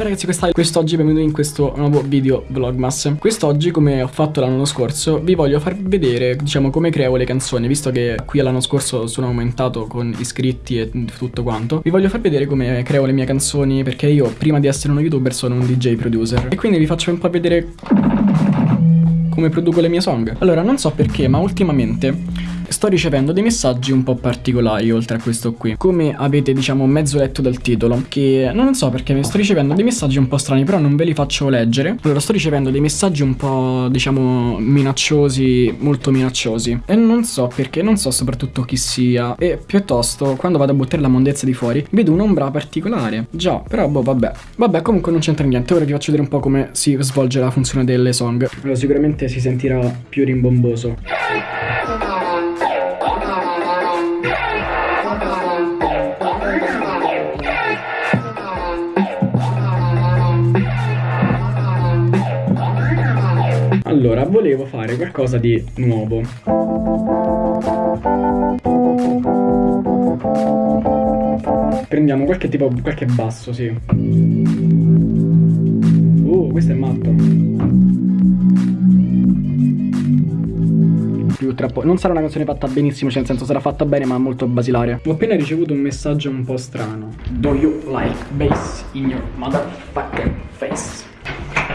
ragazzi quest'oggi benvenuti in questo nuovo video vlogmas. Quest'oggi come ho fatto l'anno scorso vi voglio far vedere diciamo come creo le canzoni Visto che qui l'anno scorso sono aumentato con iscritti e tutto quanto. Vi voglio far vedere come creo le mie canzoni perché io prima di essere uno youtuber sono un DJ producer. E quindi vi faccio un po' vedere come produco le mie song. Allora non so perché ma ultimamente sto ricevendo dei messaggi un po' particolari oltre a questo qui. Come avete diciamo mezzo letto dal titolo Che non so perché sto ricevendo dei messaggi un po' strani però non ve li faccio leggere. Allora sto ricevendo dei messaggi un po' diciamo minacciosi, molto minacciosi. E non so perché, non so soprattutto chi sia. E piuttosto quando vado a buttare la mondezza di fuori vedo un'ombra particolare. Già, però boh vabbè. Vabbè comunque non c'entra niente, ora vi faccio vedere un po' come si svolge la funzione delle song. Allora sicuramente si sentirà più rimbomboso Allora, volevo fare qualcosa di nuovo. Prendiamo qualche tipo, qualche basso, sì. Uh, questo è matto. Più troppo. Non sarà una canzone fatta benissimo, cioè nel senso sarà fatta bene ma molto basilare. Ho appena ricevuto un messaggio un po' strano. Do you like bass in your motherfucking face?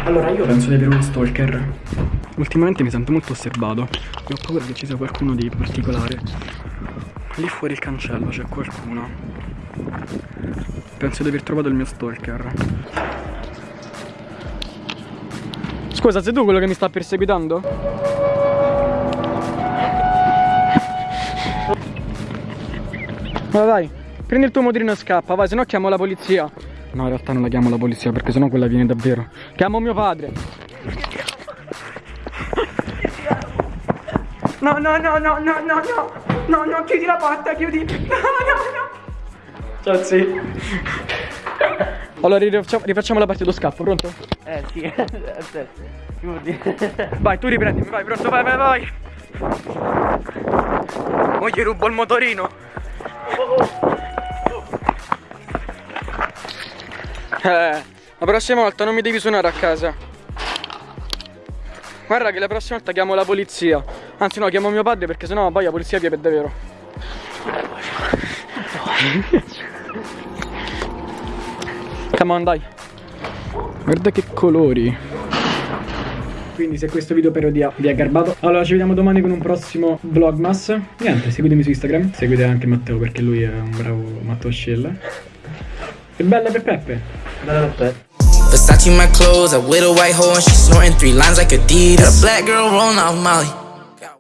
Allora io penso di avere uno stalker Ultimamente mi sento molto osservato E ho paura che ci sia qualcuno di particolare Lì fuori il cancello c'è qualcuno Penso di aver trovato il mio stalker Scusa, sei tu quello che mi sta perseguitando? Allora dai, prendi il tuo motorino e scappa, vai, se no chiamo la polizia No, in realtà non la chiamo la polizia perché sennò quella viene davvero. Chiamo mio padre. No, no, no, no, no, no, no. No, no, chiudi la porta, chiudi. No, no, no. Ciao, sì. Allora rifacciamo, rifacciamo la parte dello scappo, pronto? Eh sì, aspetta. Vai, tu riprendimi, vai, pronto, vai, vai, vai. Mo gli rubo il motorino. Eh, la prossima volta non mi devi suonare a casa. Guarda che la prossima volta chiamo la polizia. Anzi no, chiamo mio padre perché sennò poi la polizia viene per davvero. Come on, dai. Guarda che colori. Quindi se questo video però vi ha garbato Allora ci vediamo domani con un prossimo vlogmas Niente, seguitemi su Instagram Seguite anche Matteo perché lui è un bravo Matteo Scella E belle per Peppe Versace my clothes, I with a white hole and she snorting three lines like Adidas. Got a black girl rolling off Molly.